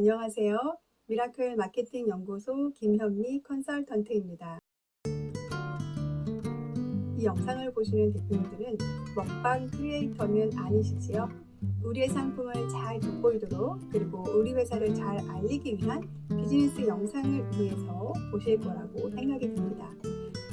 안녕하세요. 미라클 마케팅 연구소 김현미 컨설턴트입니다. 이 영상을 보시는 대표님들은 먹방 creator는 아니시지요? 우리의 상품을 잘 돋보이도록 그리고 우리 회사를 잘 알리기 위한 비즈니스 영상을 위해서 보실 거라고 생각이 듭니다.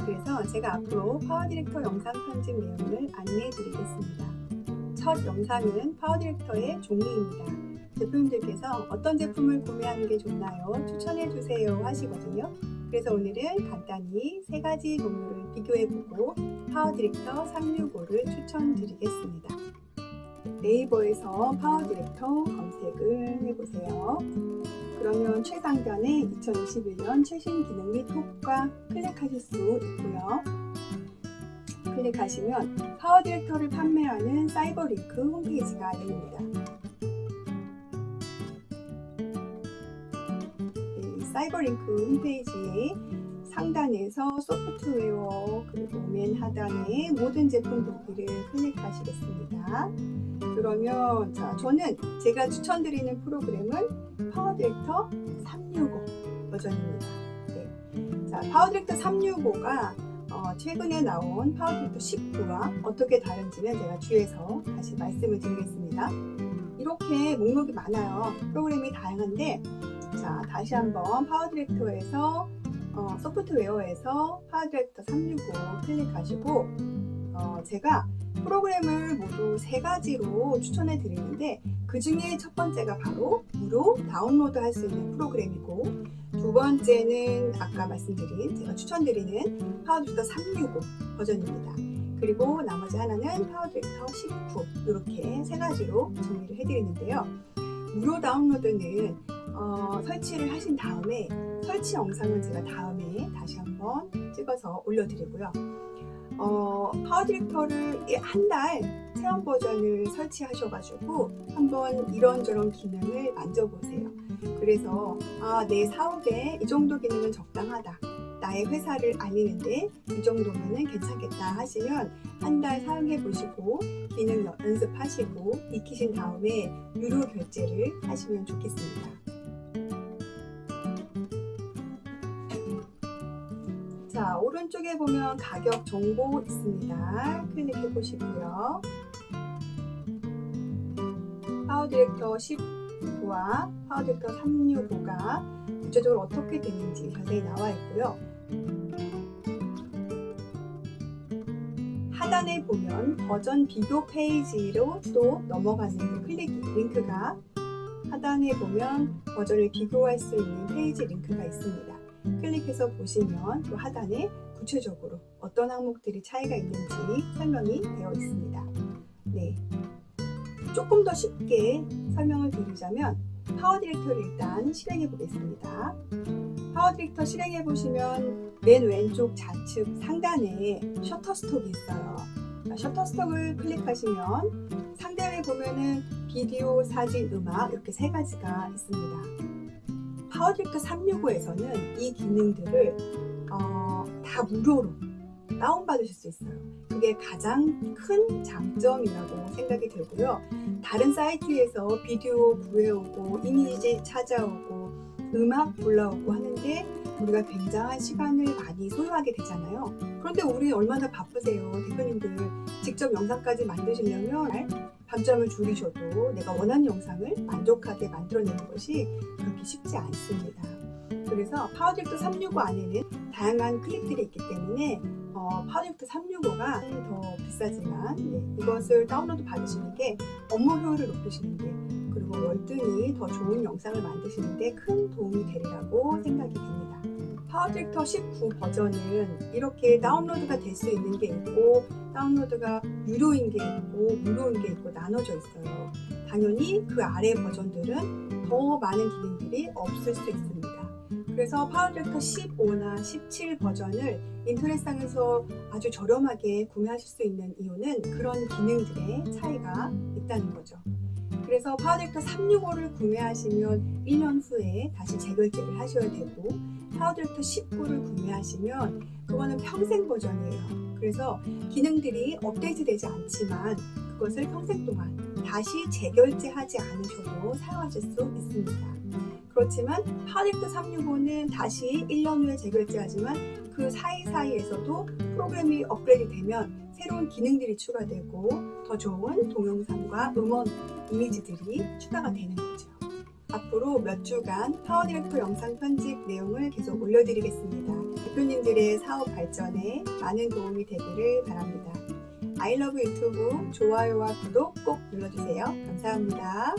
그래서 제가 앞으로 파워 디렉터 영상 편집 내용을 안내해 드리겠습니다. 첫 영상은 파워 디렉터의 종류입니다. 대표님들께서 어떤 제품을 구매하는 게 좋나요? 추천해 주세요 하시거든요. 그래서 오늘은 간단히 세 가지 종류를 비교해보고 PowerDirector 365를 추천드리겠습니다. 네이버에서 PowerDirector 검색을 해보세요. 그러면 최상단에 2021년 최신 기능 및 효과 클릭하실 수 있고요. 클릭하시면 PowerDirector를 판매하는 CyberLink 홈페이지가 열립니다. CyberLink 홈페이지에 상단에서 소프트웨어 그리고 맨 하단에 모든 제품 보기를 클릭하시겠습니다. 그러면 자 저는 제가 추천드리는 프로그램은 PowerDirector 365 버전입니다. 네. 자 PowerDirector 365가 어, 최근에 나온 PowerDirector 19와 어떻게 다른지는 제가 뒤에서 다시 말씀을 드리겠습니다. 이렇게 목록이 많아요. 프로그램이 다양한데 자 다시 한번 PowerDirector에서 어, 소프트웨어에서 PowerDirector 365 클릭하시고 어, 제가 프로그램을 모두 세 가지로 추천해 드리는데 그 중에 첫 번째가 바로 무료 다운로드 할 수 있는 프로그램이고 두 번째는 아까 말씀드린 제가 추천드리는 PowerDirector 365 버전입니다. 그리고 나머지 하나는 PowerDirector 19 이렇게 세 가지로 정리를 해드리는데요. 무료 다운로드는 어, 설치를 하신 다음에 설치 영상은 제가 다음에 다시 한번 찍어서 올려드리고요. 어, PowerDirector를 한 달 체험 버전을 설치하셔가지고 한번 이런저런 기능을 만져보세요. 그래서 아, 내 사업에 이 정도 기능은 적당하다. 나의 회사를 알리는데 이 정도면 괜찮겠다 하시면 한 달 사용해 보시고 기능 연습하시고 익히신 다음에 유료 결제를 하시면 좋겠습니다. 자 오른쪽에 보면 가격 정보 있습니다. 클릭해 보시고요. PowerDirector 19와 PowerDirector 365가 구체적으로 어떻게 되는지 자세히 나와 있고요. 하단에 보면 버전 비교 페이지로 또 넘어가는 클릭 링크가 하단에 보면 버전을 비교할 수 있는 페이지 링크가 있습니다. 클릭해서 보시면 또 하단에 구체적으로 어떤 항목들이 차이가 있는지 설명이 되어 있습니다. 네. 조금 더 쉽게 설명을 드리자면 PowerDirector를 일단 실행해 보겠습니다. PowerDirector 실행해 보시면 맨 왼쪽 좌측 상단에 Shutterstock이 있어요. Shutterstock을 클릭하시면 상단에 보면은 비디오, 사진, 음악 이렇게 세 가지가 있습니다. PowerDirector 365에서는 이 기능들을 어, 다 무료로 다운받으실 수 있어요. 그게 가장 큰 장점이라고 생각이 들고요. 다른 사이트에서 비디오 구해오고 이미지 찾아오고 음악 골라오고 하는데 우리가 굉장한 시간을 많이 소요하게 되잖아요. 그런데 우리 얼마나 바쁘세요. 대표님들 직접 영상까지 만드시려면 밤잠을 줄이셔도 내가 원하는 영상을 만족하게 만들어내는 것이 그렇게 쉽지 않습니다. 그래서 PowerDirector 365 안에는 다양한 클립들이 있기 때문에 어, PowerDirector 365가 더 비싸지만 네, 이것을 다운로드 받으시는 게 업무 효율을 높이시는 데 그리고 월등히 더 좋은 영상을 만드시는 데 큰 도움이 되리라고 생각이 됩니다. PowerDirector 19 버전은 이렇게 다운로드가 될 수 있는 게 있고 다운로드가 유료인 게 있고 무료인 게 있고 나눠져 있어요. 당연히 그 아래 버전들은 더 많은 기능들이 없을 수 있습니다. 그래서 PowerDirector 15나 17 버전을 인터넷상에서 아주 저렴하게 구매하실 수 있는 이유는 그런 기능들의 차이가 있다는 거죠. 그래서 PowerDirector 365를 구매하시면 1년 후에 다시 재결제를 하셔야 되고 PowerDirector 19를 구매하시면 그거는 평생 버전이에요. 그래서 기능들이 업데이트 되지 않지만 그것을 평생 동안 다시 재결제하지 않으셔도 사용하실 수 있습니다. 그렇지만 PowerDirector 365는 다시 1년 후에 재결제하지만 그 사이사이에서도 프로그램이 업그레이드 되면 새로운 기능들이 추가되고 더 좋은 동영상과 음원, 이미지들이 추가가 되는 거죠. 앞으로 몇 주간 PowerDirector 영상 편집 내용을 계속 올려드리겠습니다. 대표님들의 사업 발전에 많은 도움이 되기를 바랍니다. 아이러브 유튜브 좋아요와 구독 꼭 눌러주세요. 감사합니다.